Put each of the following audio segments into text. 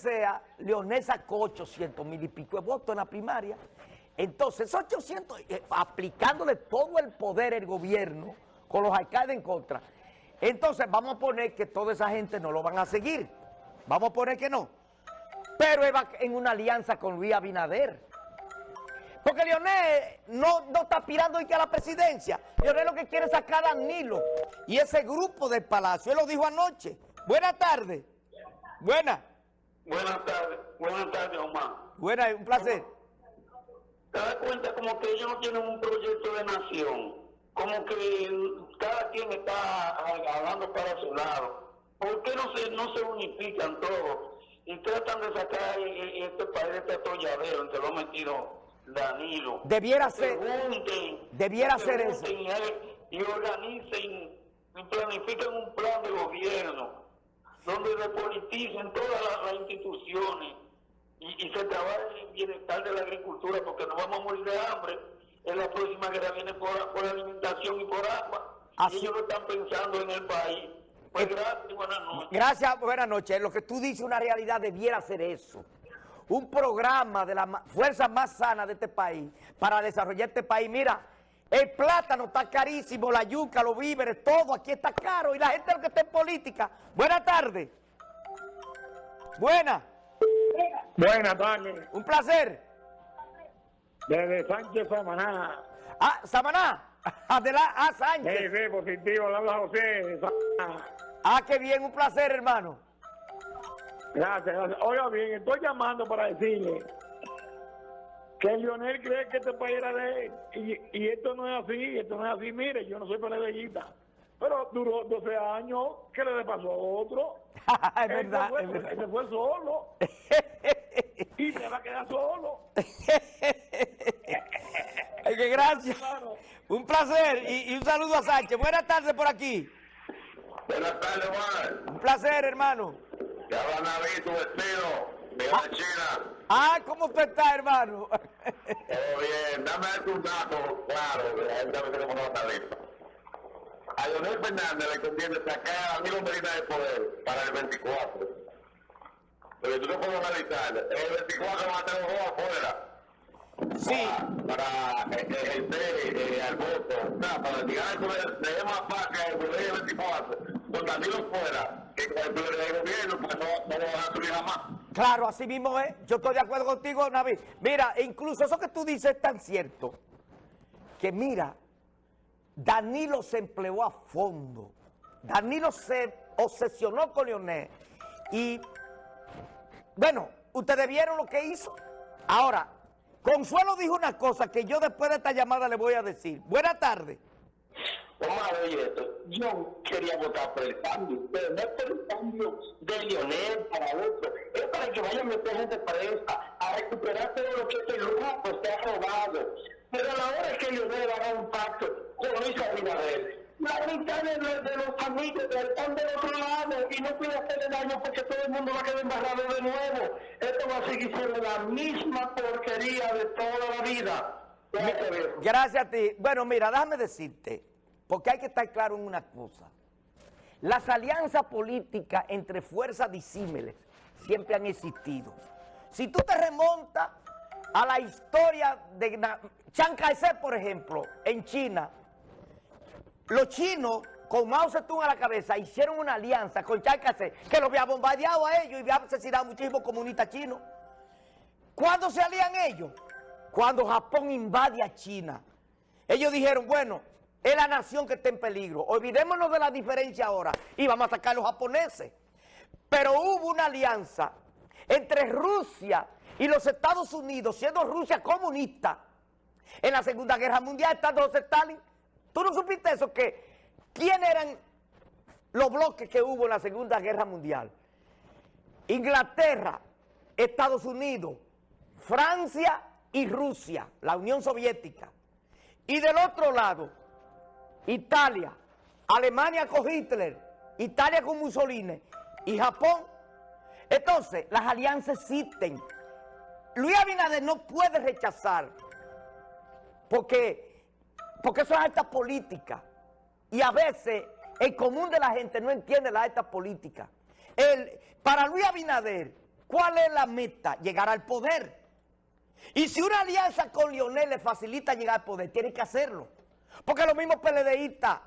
sea, Leonel sacó 800 mil y pico de votos en la primaria. Entonces, 800, eh, aplicándole todo el poder el gobierno con los alcaldes en contra. Entonces, vamos a poner que toda esa gente no lo van a seguir. Vamos a poner que no. Pero él va en una alianza con Luis Abinader. Porque Leonel no, no está aspirando a la presidencia. Leonel lo que quiere es sacar a Danilo y ese grupo del Palacio. Él lo dijo anoche. Buenas tardes. Buenas. Buenas tardes. Buenas tardes, Omar. Buenas, un placer. Te das cuenta como que ellos no tienen un proyecto de nación. Como que cada quien está hablando para su lado. ¿Por qué no se, no se unifican todos? Y tratan de sacar este país de este atolladero en que lo ha metido Danilo. Debiera ser. debiera ser eso. Y organicen y planifiquen un plan de gobierno donde repoliticen todas las, instituciones y, se trabaje en el bienestar de la agricultura porque no vamos a morir de hambre. En la próxima guerra viene por, alimentación y por agua. Y ellos no están pensando en el país. Pues eh, gracias, buenas noches. Gracias, buenas noches. Lo que tú dices, una realidad debiera ser eso un programa de la fuerza más sana de este país para desarrollar este país. Mira, el plátano está carísimo, la yuca, los víveres, todo aquí está caro y la gente lo que está en política. Buenas tardes. Buenas. Buenas tardes. Un placer. Desde Sánchez Samaná. Ah, Samaná. Adelante, ah, Sánchez. Sí, sí, positivo, le habla José. Ah, qué bien, un placer, hermano. Gracias, gracias. Oiga bien, estoy llamando para decirle que Lionel cree que este país era de él. Y, esto no es así, esto no es así. Mire, yo no soy PLDista. Pero duró 12 años, ¿qué le pasó a otro? es verdad, fue, es verdad. Se fue solo. y se va a quedar solo. Ay, que gracias. Un placer y, un saludo a Sánchez. Buenas tardes por aquí. Buenas tardes, Juan. Un placer, hermano. Ya van a ver tu vestido de la China. Ah, ¿cómo usted está, hermano? Todo bien, dame un dato claro, que la gente a no. A Leonel Fernández le conviene sacar a Milo Medina de poder para el 24. Pero tú no puedes analizar, el 24 va a tener un juego afuera. Sí. Para, ejercer eh, al voto, para llegar al poder, le más fácil el poder el 24, con Danilo fuera Claro, así mismo es. Yo estoy de acuerdo contigo, Navi. Mira, incluso eso que tú dices es tan cierto que mira, Danilo se empleó a fondo. Danilo se obsesionó con Leonel. Y, bueno, ustedes vieron lo que hizo. Ahora, Consuelo dijo una cosa que yo después de esta llamada le voy a decir. Buenas tardes. Omar, oye esto, yo quería votar por el cambio, pero no es por el cambio de Lionel para otro, es para que vayan a meter gente presa, a recuperar todo lo que este grupo se ha robado. Pero a la hora que Lionel haga un pacto con Luis Abinader, la mitad de, de, los amigos están del otro lado y no puede hacerle daño porque todo el mundo va a quedar embarrado de nuevo. Esto va a seguir siendo la misma porquería de toda la vida. Gracias a ti. Bueno, mira, déjame decirte, porque hay que estar claro en una cosa. Las alianzas políticas entre fuerzas disímiles siempre han existido. Si tú te remontas a la historia de Chiang Kai-shek, por ejemplo, en China, los chinos, con Mao Zedong a la cabeza, hicieron una alianza con Chiang Kai-shek, que lo había bombardeado a ellos y había asesinado a muchísimos comunistas chinos. ¿Cuándo se alían ellos? Cuando Japón invade a China. Ellos dijeron, bueno, es la nación que está en peligro. Olvidémonos de la diferencia ahora y vamos a sacar a los japoneses. Pero hubo una alianza entre Rusia y los Estados Unidos, siendo Rusia comunista, en la Segunda Guerra Mundial, estando José Stalin. ¿Tú no supiste eso? Que, ¿Quién eran los bloques que hubo en la Segunda Guerra Mundial? Inglaterra, Estados Unidos, Francia y Rusia, la Unión Soviética. Y del otro lado, Italia, Alemania con Hitler, Italia con Mussolini y Japón. Entonces, las alianzas existen. Luis Abinader no puede rechazar porque, porque eso es alta política. Y a veces el común de la gente no entiende la alta política. El, para Luis Abinader, ¿Cuál es la meta? Llegar al poder. Y si una alianza con Lionel le facilita llegar al poder, tiene que hacerlo. Porque los mismos PLDistas,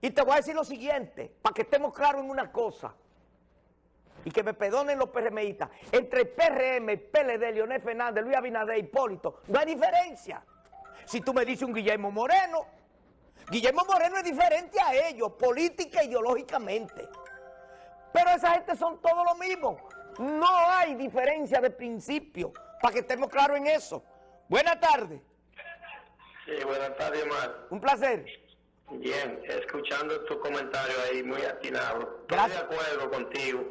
y te voy a decir lo siguiente, para que estemos claros en una cosa, y que me perdonen los PRMistas, entre PRM, PLD, Leonel Fernández, Luis Abinader, Hipólito, no hay diferencia. Si tú me dices un Guillermo Moreno, Guillermo Moreno es diferente a ellos, política e ideológicamente. Pero esa gente son todos lo mismo. No hay diferencia de principio, para que estemos claros en eso. Buenas tardes. Sí, buenas tardes, Omar. Un placer. Bien, escuchando tu comentario ahí, muy atinado. Gracias. Estoy de acuerdo contigo.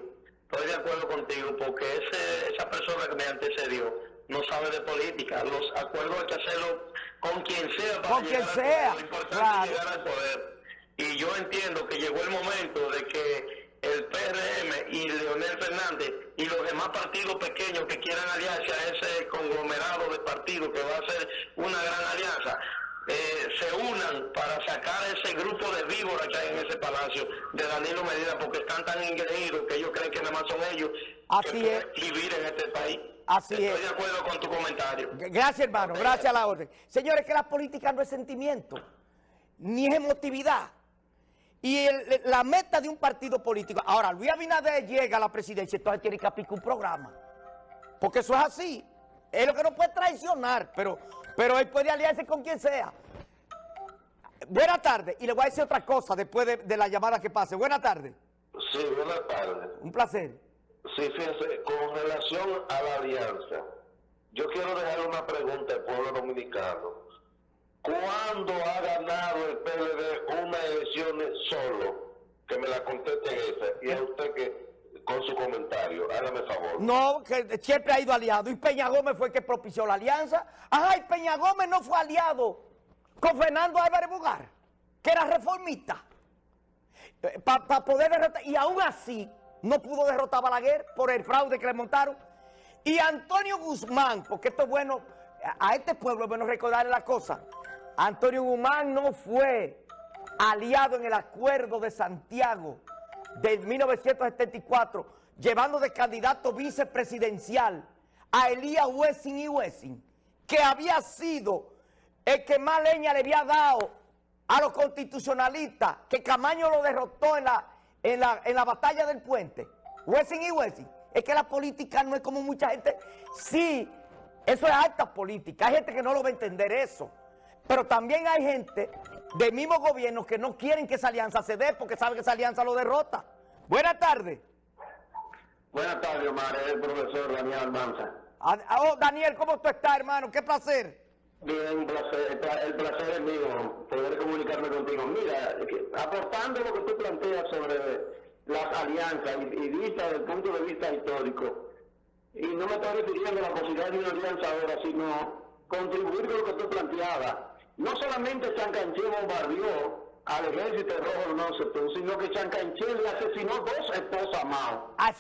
Estoy de acuerdo contigo porque ese, esa persona que me antecedió no sabe de política. Los acuerdos hay que hacerlo con quien sea para Con quien llegar al sea, poder. Lo importante claro. es llegar al poder. Y yo entiendo que llegó el momento de que el PRM y Leonel Fernández y los demás partidos pequeños que quieran aliarse a ese conglomerado de partidos que va a ser una gran alianza, eh, se unan para sacar ese grupo de víboras que hay en ese palacio de Danilo Medina porque están tan engreídos que ellos creen que nada más son ellos Así que es. vivir en este país. Así Estoy es. de acuerdo con tu comentario. Gracias, hermano. Gracias a la orden. Señores, que la política no es sentimiento, ni es emotividad. Y el- la meta de un partido político. Ahora, Luis Abinader llega a la presidencia, entonces tiene que aplicar un programa. Porque eso es así. Es lo que no puede traicionar, pero, pero él puede aliarse con quien sea. Buenas tardes. Y le voy a decir otra cosa después de, de la llamada que pase. Buenas tardes. Sí, buenas tardes. Un placer. Sí, fíjense, con relación a la alianza, yo quiero dejar una pregunta al pueblo dominicano. ¿Cuándo ha ganado el PLD unas elecciones solo? Que me la conteste esa. Y a usted que, con su comentario, hágame favor. No, que siempre ha ido aliado. Y Peña Gómez fue el que propició la alianza. Ajá, y Peña Gómez no fue aliado con Fernando Álvarez Bugar, que era reformista. Para poder derrotar. Y aún así no pudo derrotar a Balaguer por el fraude que le montaron. Y Antonio Guzmán, porque esto es bueno, a este pueblo es bueno recordarle la cosa. Antonio Guzmán no fue aliado en el acuerdo de Santiago de 1974, llevando de candidato vicepresidencial a Elías Wessing y Wessing, que había sido el que más leña le había dado a los constitucionalistas, que Camaño lo derrotó en la, en la, en la batalla del puente. Wessing y Wessing. Es que la política no es como mucha gente. Sí, eso es alta política. Hay gente que no lo va a entender eso. Pero también hay gente del mismo gobierno que no quieren que esa alianza se dé porque saben que esa alianza lo derrota. Buenas tardes. Buenas tardes, Omar. Es el profesor Daniel Almanza. Ah, Oh, Daniel, ¿cómo tú estás, hermano? Qué placer. Bien, un placer. El pla- El placer es mío poder comunicarme contigo. Mira, aportando lo que tú planteas sobre las alianzas y, y vista desde el punto de vista histórico, y no me estoy refiriendo a la posibilidad de una alianza ahora, sino contribuir con lo que tú planteabas. No solamente Chancanché bombardeó al ejército rojo de Mao Zedong, sino que Chancanché le asesinó dos esposas a Mao. Ah,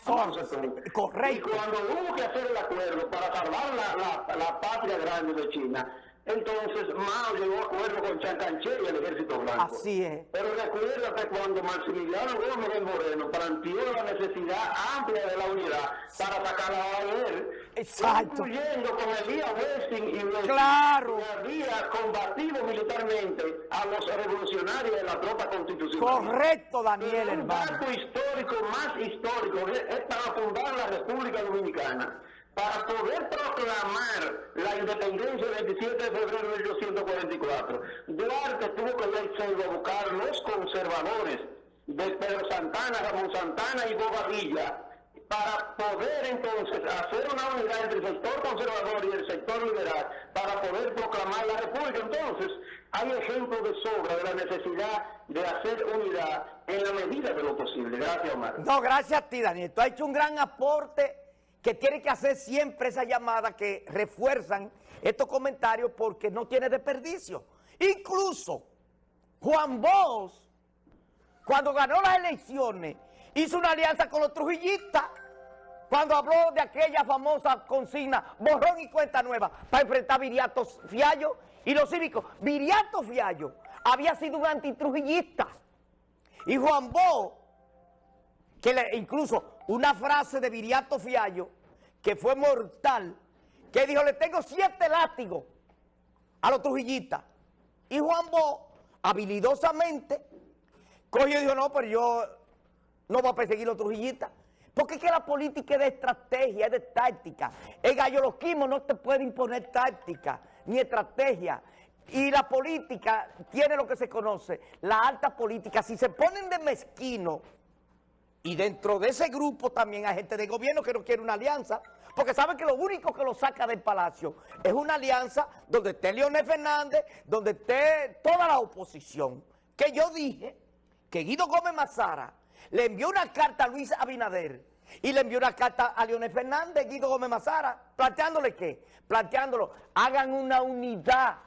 correcto. Y cuando hubo que hacer el acuerdo para salvar la, la, la patria grande de China, entonces Mao llegó a acuerdo con Kai-shek y el ejército blanco. Así es. Pero recuérdate cuando Maximiliano Gómez del Moreno planteó la necesidad amplia de la unidad para sacar a él, Exacto. incluyendo con Elías Wessing y Wessing, Claro. que había combatido militarmente a los revolucionarios de la tropa constitucional. Correcto, Daniel, un hermano. histórico más histórico es, para fundar la República Dominicana, para poder proclamar la independencia el 27 de febrero de 1844. Duarte tuvo que irse a buscar los conservadores de Pedro Santana, Ramón Santana y Bobadilla para poder entonces hacer una unidad entre el sector conservador y el sector liberal para poder proclamar la república. Entonces, hay ejemplos de sobra de la necesidad de hacer unidad en la medida de lo posible. Gracias, Omar. No, gracias a ti, Daniel. Tú has hecho un gran aporte que tiene que hacer siempre esa llamada que refuerzan estos comentarios porque no tiene desperdicio. Incluso Juan Bosch, cuando ganó las elecciones, hizo una alianza con los trujillistas cuando habló de aquella famosa consigna, borrón y cuenta nueva, para enfrentar a Viriato Fiallo y los cívicos. Viriato Fiallo había sido un antitrujillista. Y Juan Bosch que le- incluso una frase de Viriato Fiallo que fue mortal, que dijo, le tengo siete látigos a los trujillistas. Y Juan Bo, habilidosamente, cogió y dijo, no, pero yo no voy a perseguir los trujillistas. Porque es que la política es de estrategia, es de táctica. El galloloquismo no te puede imponer táctica ni estrategia. Y la política tiene lo que se conoce, la alta política. Si se ponen de mezquino, y dentro de ese grupo también hay gente de gobierno que no quiere una alianza, porque saben que lo único que lo saca del palacio es una alianza donde esté Leonel Fernández, donde esté toda la oposición. Que yo dije que Guido Gómez Mazara le envió una carta a Luis Abinader y le envió una carta a Leonel Fernández, Guido Gómez Mazara, planteándole qué, planteándolo, hagan una unidad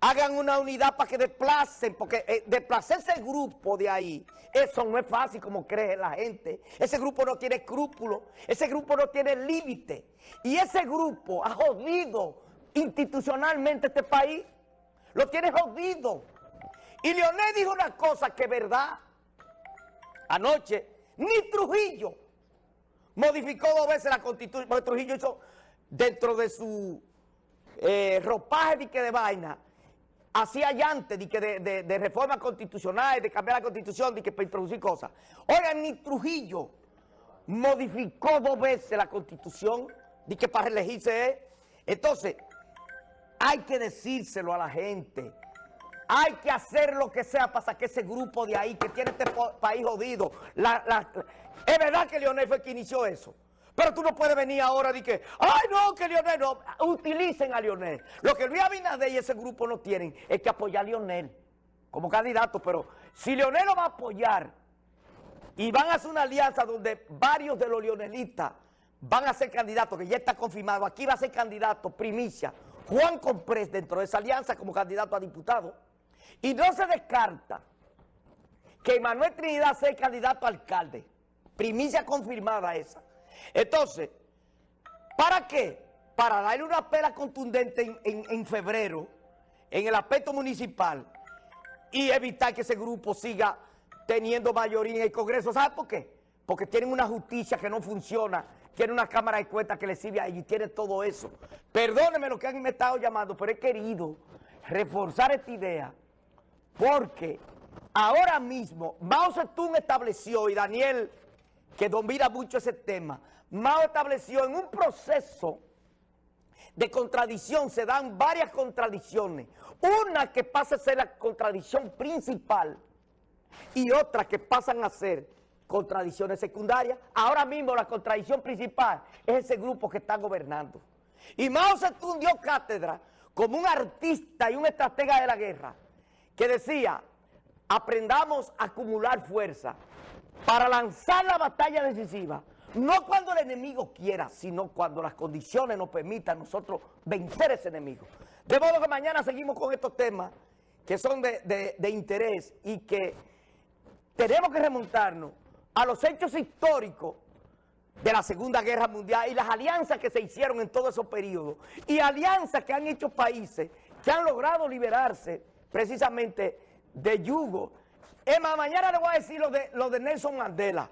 hagan una unidad para que desplacen, porque eh, ese grupo de ahí, eso no es fácil como cree la gente. Ese grupo no tiene escrúpulos, ese grupo no tiene límite. Y ese grupo ha jodido institucionalmente este país, lo tiene jodido. Y Leonel dijo una cosa que es verdad. Anoche, ni Trujillo modificó dos veces la constitución, porque Trujillo hizo dentro de su eh, ropaje de, de vaina, hacía ya antes de, que de, de, reforma constitucional, de cambiar la constitución, de que para introducir cosas. Oigan, ni Trujillo modificó dos veces la constitución, de que para elegirse Entonces, hay que decírselo a la gente. Hay que hacer lo que sea para sacar ese grupo de ahí que tiene este país jodido. es verdad que Leonel fue quien inició eso. Pero tú no puedes venir ahora y que, ay no, que Lionel no, utilicen a Lionel. Lo que Luis Abinader y ese grupo no tienen es que apoyar a Lionel como candidato, pero si Lionel lo va a apoyar y van a hacer una alianza donde varios de los leonelistas van a ser candidatos, que ya está confirmado, aquí va a ser candidato, primicia, Juan Comprés dentro de esa alianza como candidato a diputado, y no se descarta que Manuel Trinidad sea candidato a alcalde, primicia confirmada esa. Entonces, ¿para qué? Para darle una pela contundente en, febrero, en el aspecto municipal, y evitar que ese grupo siga teniendo mayoría en el Congreso. ¿Sabe por qué? Porque tienen una justicia que no funciona, tienen una Cámara de Cuentas que le sirve a ellos y tienen todo eso. Perdónenme lo que han estado llamando, pero he querido reforzar esta idea porque ahora mismo Mao Zedong estableció y Daniel que domina mucho ese tema, Mao estableció en un proceso de contradicción, se dan varias contradicciones. Una que pasa a ser la contradicción principal y otra que pasan a ser contradicciones secundarias. Ahora mismo la contradicción principal es ese grupo que está gobernando. Y Mao se dio cátedra como un artista y un estratega de la guerra que decía, aprendamos a acumular fuerza para lanzar la batalla decisiva, no cuando el enemigo quiera, sino cuando las condiciones nos permitan nosotros vencer ese enemigo. De modo que mañana seguimos con estos temas que son de, interés y que tenemos que remontarnos a los hechos históricos de la Segunda Guerra Mundial y las alianzas que se hicieron en todos esos periodos y alianzas que han hecho países que han logrado liberarse precisamente de yugo más, mañana le voy a decir lo de, lo de Nelson Mandela.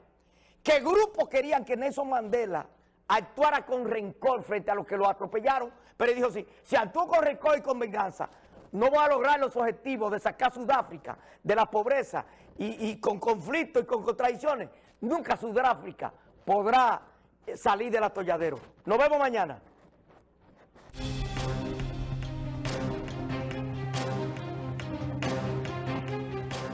¿Qué grupos querían que Nelson Mandela actuara con rencor frente a los que lo atropellaron? Pero él dijo, sí, si actuó con rencor y con venganza, no va a lograr los objetivos de sacar Sudáfrica de la pobreza y, y con conflictos y con contradicciones. Nunca Sudáfrica podrá salir del atolladero. Nos vemos mañana.